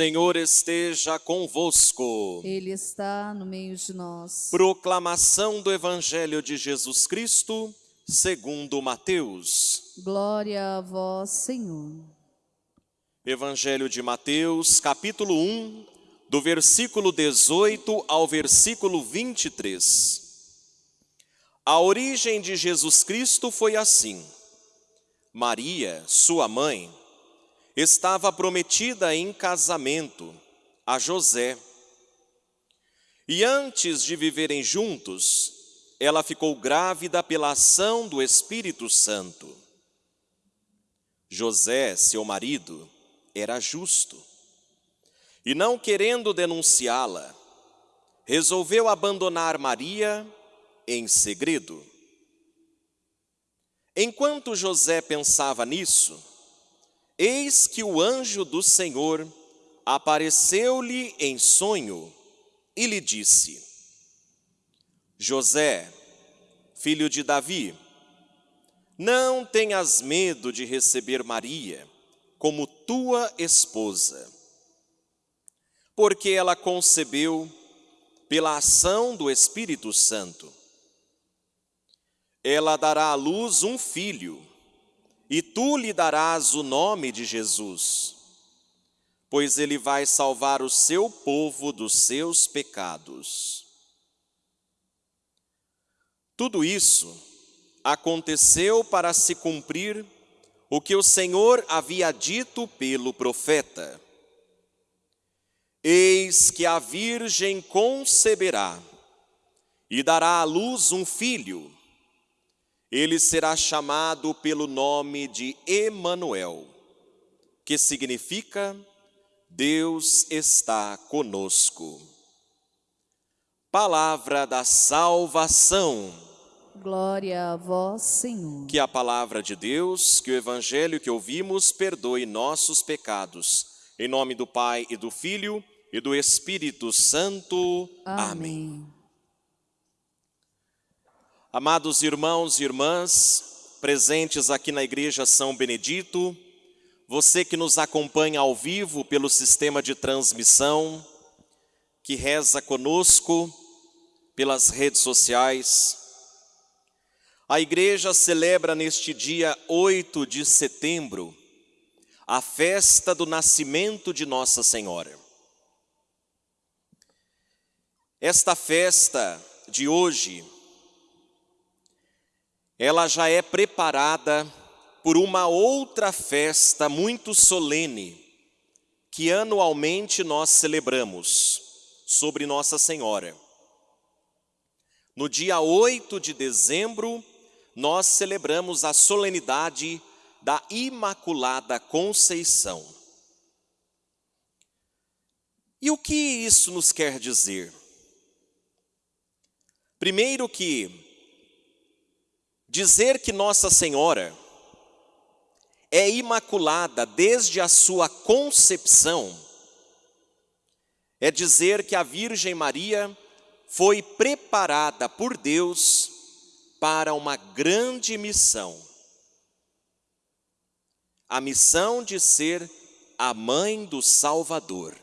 Senhor esteja convosco. Ele está no meio de nós. Proclamação do Evangelho de Jesus Cristo, segundo Mateus. Glória a vós, Senhor. Evangelho de Mateus, capítulo 1, do versículo 18 ao versículo 23. A origem de Jesus Cristo foi assim. Maria, sua mãe, estava prometida em casamento a José. E antes de viverem juntos, ela ficou grávida pela ação do Espírito Santo. José, seu marido, era justo. E não querendo denunciá-la, resolveu abandonar Maria em segredo. Enquanto José pensava nisso, eis que o anjo do Senhor apareceu-lhe em sonho e lhe disse: José, filho de Davi, não tenhas medo de receber Maria como tua esposa, porque ela concebeu pela ação do Espírito Santo. Ela dará à luz um filho, e tu lhe darás o nome de Jesus, pois ele vai salvar o seu povo dos seus pecados. Tudo isso aconteceu para se cumprir o que o Senhor havia dito pelo profeta. Eis que a virgem conceberá e dará à luz um filho. Ele será chamado pelo nome de Emanuel, que significa Deus está conosco. Palavra da salvação. Glória a vós, Senhor. Que a palavra de Deus, que o evangelho que ouvimos perdoe nossos pecados. Em nome do Pai e do Filho e do Espírito Santo. Amém. Amém. Amados irmãos e irmãs, presentes aqui na Igreja São Benedito, você que nos acompanha ao vivo pelo sistema de transmissão, que reza conosco pelas redes sociais, a igreja celebra neste dia 8 de setembro a festa do nascimento de Nossa Senhora. Esta festa de hoje, ela já é preparada por uma outra festa muito solene que anualmente nós celebramos sobre Nossa Senhora. No dia 8 de dezembro, nós celebramos a solenidade da Imaculada Conceição. E o que isso nos quer dizer? Primeiro que dizer que Nossa Senhora é imaculada desde a sua concepção é dizer que a Virgem Maria foi preparada por Deus para uma grande missão. A missão de ser a mãe do Salvador,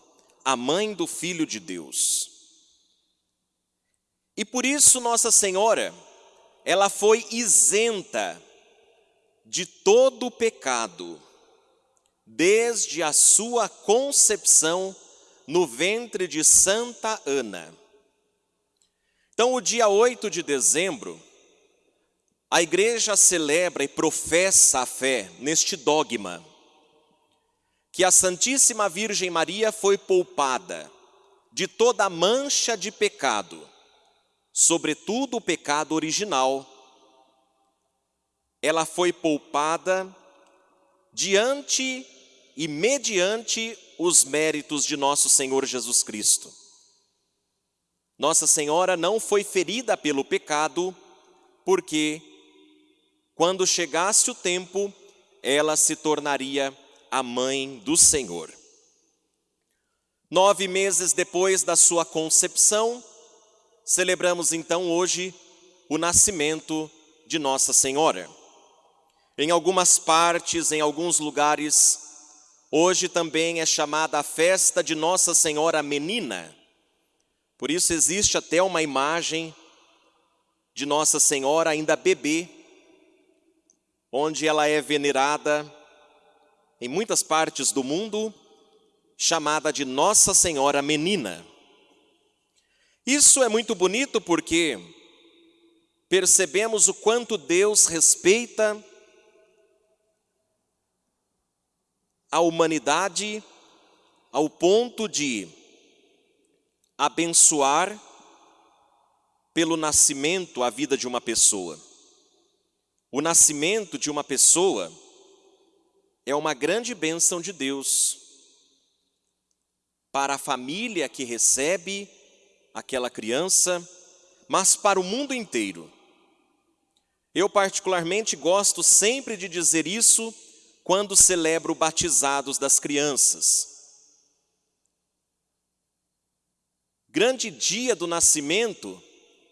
a mãe do Filho de Deus. E por isso Nossa Senhora, ela foi isenta de todo o pecado, desde a sua concepção no ventre de Santa Ana. Então, o dia 8 de dezembro, a igreja celebra e professa a fé neste dogma, que a Santíssima Virgem Maria foi poupada de toda mancha de pecado, sobretudo o pecado original, ela foi poupada diante e mediante os méritos de nosso Senhor Jesus Cristo. Nossa Senhora não foi ferida pelo pecado, porque quando chegasse o tempo, ela se tornaria a mãe do Senhor. Nove meses depois da sua concepção, Celebramos então hoje o nascimento de Nossa Senhora. Em algumas partes, em alguns lugares, Hoje também é chamada a festa de Nossa Senhora Menina. Por isso existe até uma imagem de Nossa Senhora ainda bebê, onde ela é venerada em muitas partes do mundo, chamada de Nossa Senhora Menina. Isso é muito bonito porque percebemos o quanto Deus respeita a humanidade ao ponto de abençoar pelo nascimento a vida de uma pessoa. O nascimento de uma pessoa é uma grande bênção de Deus para a família que recebe aquela criança, mas para o mundo inteiro. Eu, particularmente, gosto sempre de dizer isso quando celebro batizados das crianças. Grande dia do nascimento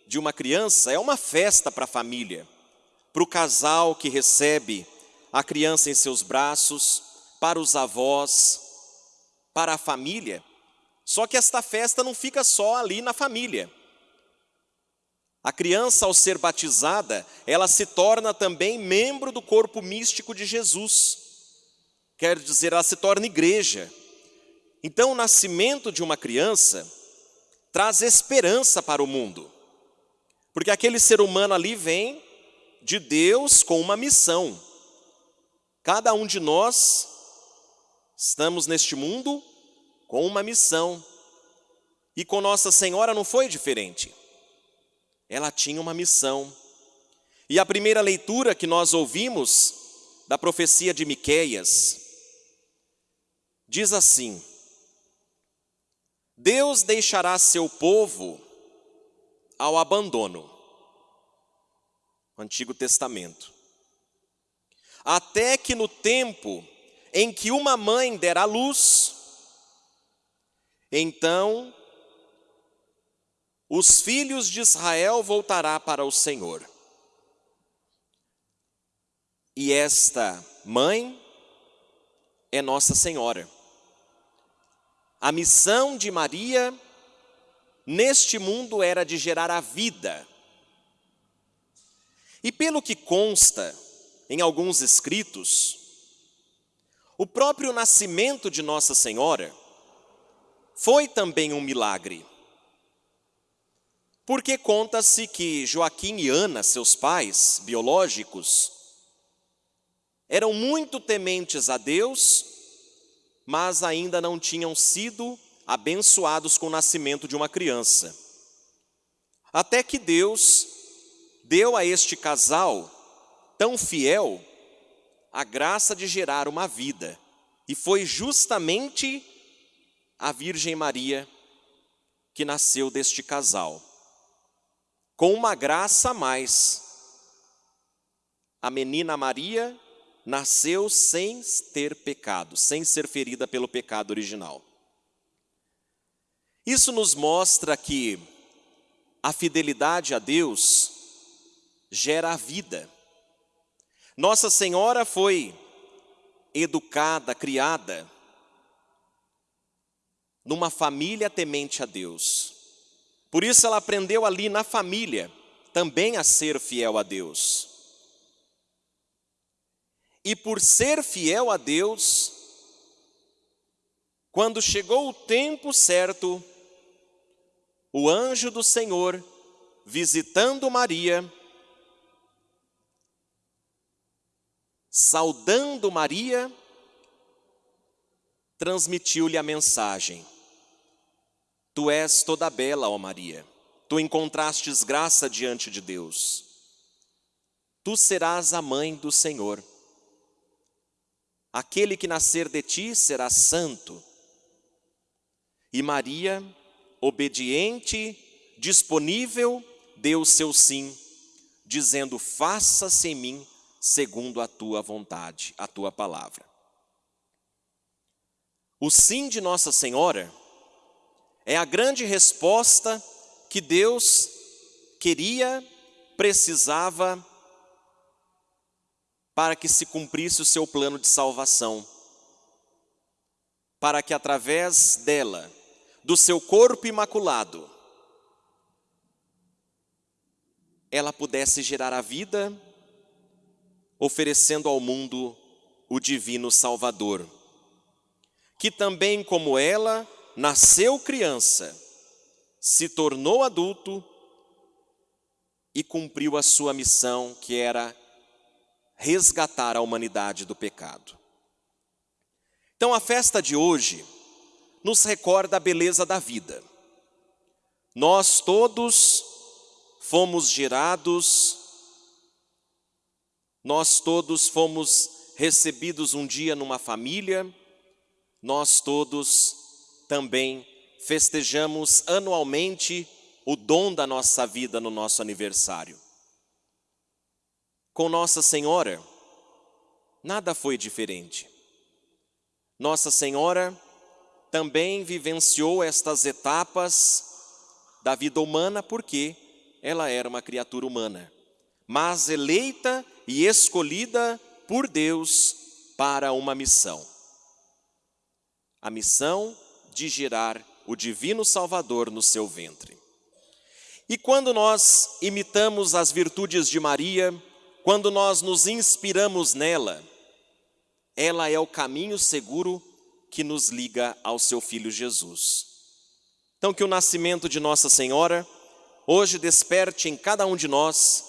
de uma criança é uma festa para a família, para o casal que recebe a criança em seus braços, para os avós, para a família. Só que esta festa não fica só ali na família. A criança, ao ser batizada, ela se torna também membro do corpo místico de Jesus quer dizer, ela se torna igreja. Então, o nascimento de uma criança traz esperança para o mundo, porque aquele ser humano ali vem de Deus com uma missão. Cada um de nós estamos neste mundo com uma missão, e com Nossa Senhora não foi diferente. Ela tinha uma missão. E a primeira leitura que nós ouvimos da profecia de Miqueias, diz assim: Deus deixará seu povo ao abandono. Antigo Testamento. Até que no tempo em que uma mãe der à luz, então os filhos de Israel voltará para o Senhor. E esta mãe é Nossa Senhora. A missão de Maria neste mundo era de gerar a vida. E pelo que consta em alguns escritos, o próprio nascimento de Nossa Senhora foi também um milagre. Porque conta-se que Joaquim e Ana, seus pais biológicos, eram muito tementes a Deus mas ainda não tinham sido abençoados com o nascimento de uma criança. Até que Deus deu a este casal tão fiel a graça de gerar uma vida. E foi justamente a Virgem Maria que nasceu deste casal. Com uma graça a mais. A menina Maria nasceu sem ter pecado, sem ser ferida pelo pecado original. Isso nos mostra que a fidelidade a Deus gera a vida. Nossa Senhora foi educada, criada numa família temente a Deus. Por isso ela aprendeu ali na família também a ser fiel a Deus. E por ser fiel a Deus, quando chegou o tempo certo, o anjo do Senhor, visitando Maria, saudando Maria, transmitiu-lhe a mensagem: Tu és toda bela, ó Maria, tu encontrastes graça diante de Deus. Tu serás a mãe do Senhor. Aquele que nascer de ti será santo. E Maria, obediente, disponível, deu seu sim, dizendo: Faça-se em mim segundo a tua vontade, a tua palavra. O sim de Nossa Senhora é a grande resposta que Deus queria, precisava para que se cumprisse o seu plano de salvação. para que através dela, do seu corpo imaculado, ela pudesse gerar a vida, oferecendo ao mundo o divino Salvador, que também, como ela, nasceu criança, se tornou adulto e cumpriu a sua missão, que era resgatar a humanidade do pecado. Então, a festa de hoje nos recorda a beleza da vida. Nós todos fomos gerados, nós todos fomos recebidos um dia numa família, nós todos também festejamos anualmente o dom da nossa vida no nosso aniversário. Com Nossa Senhora, nada foi diferente. Nossa Senhora também vivenciou estas etapas da vida humana porque ela era uma criatura humana, mas eleita e escolhida por Deus para uma missão. A missão de gerar o divino Salvador no seu ventre. E quando nós imitamos as virtudes de Maria, quando nós nos inspiramos nela, ela é o caminho seguro que nos liga ao seu filho Jesus. Então, que o nascimento de Nossa Senhora hoje desperte em cada um de nós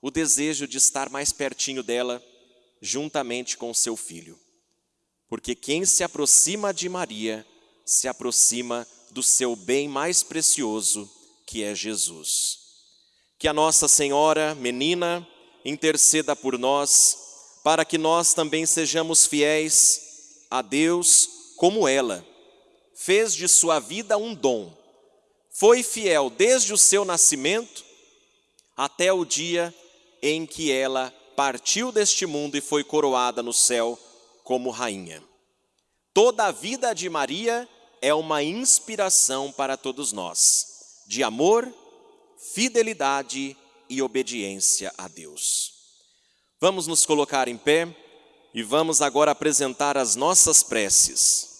o desejo de estar mais pertinho dela, juntamente com o seu filho. Porque quem se aproxima de Maria, se aproxima do seu bem mais precioso, que é Jesus. Que a Nossa Senhora, menina, interceda por nós, para que nós também sejamos fiéis a Deus como ela. Fez de sua vida um dom. Foi fiel desde o seu nascimento até o dia em que ela partiu deste mundo e foi coroada no céu como rainha. Toda a vida de Maria é uma inspiração para todos nós, de amor, fidelidade e obediência a Deus. Vamos nos colocar em pé e vamos agora apresentar as nossas preces.